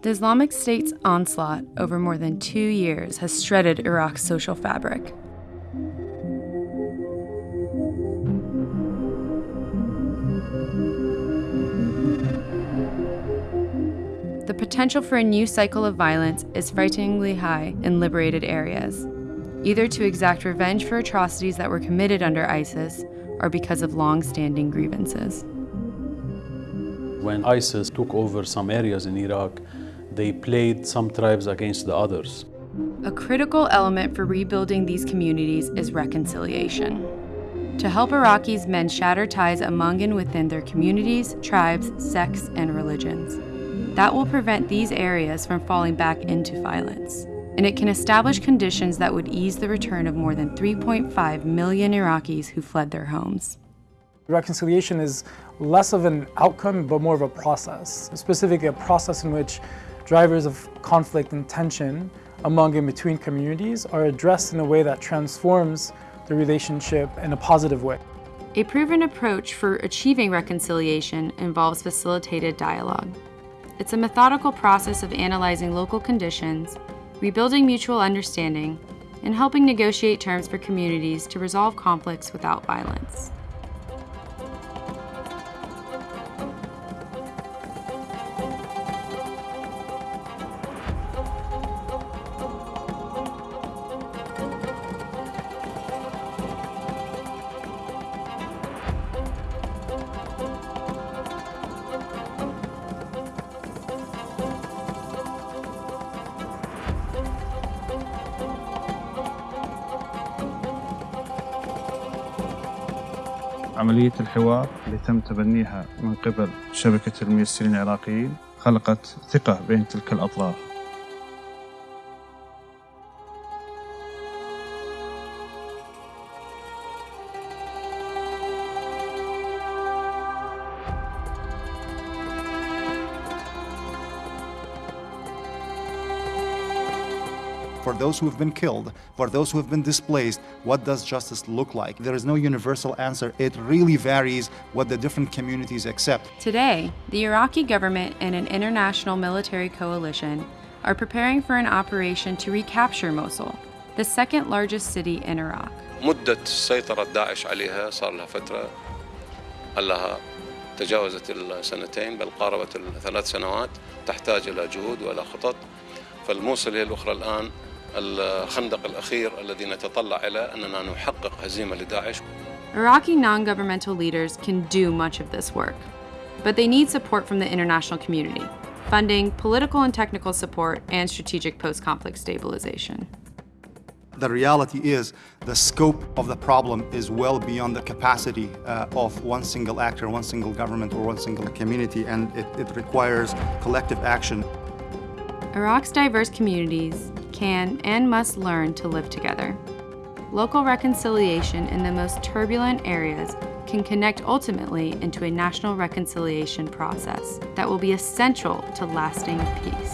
The Islamic State's onslaught over more than two years has shredded Iraq's social fabric. The potential for a new cycle of violence is frighteningly high in liberated areas, either to exact revenge for atrocities that were committed under ISIS or because of long standing grievances. When ISIS took over some areas in Iraq, they played some tribes against the others. A critical element for rebuilding these communities is reconciliation. To help Iraqis mend shattered ties among and within their communities, tribes, sects, and religions. That will prevent these areas from falling back into violence. And it can establish conditions that would ease the return of more than 3.5 million Iraqis who fled their homes. Reconciliation is less of an outcome, but more of a process, specifically a process in which drivers of conflict and tension among and between communities are addressed in a way that transforms the relationship in a positive way. A proven approach for achieving reconciliation involves facilitated dialogue. It's a methodical process of analyzing local conditions, rebuilding mutual understanding, and helping negotiate terms for communities to resolve conflicts without violence. عملية الحوار اللي تم تبنيها من قبل شبكة الميسرين العراقيين خلقت ثقة بين تلك الأطراف for those who have been killed, for those who have been displaced, what does justice look like? There is no universal answer. It really varies what the different communities accept. Today, the Iraqi government and an international military coalition are preparing for an operation to recapture Mosul, the second largest city in Iraq. مدة سيطرة داعش عليها صار لها فترة لها تجاوزت السنتين بل قاربت الثلاث سنوات تحتاج إلى جهود وإلى خطط فالموصل هي الأخرى الآن الخندق الأخير الذي نتطلع إلى أننا نحقق هزيمة لداعش Iraqi non-governmental leaders can do much of this work, but they need support from the international community, funding, political and technical support, and strategic post-conflict stabilization. The reality is the scope of the problem is well beyond the capacity uh, of one single actor, one single government, or one single community, and it, it requires collective action. Iraq's diverse communities can and must learn to live together. Local reconciliation in the most turbulent areas can connect ultimately into a national reconciliation process that will be essential to lasting peace.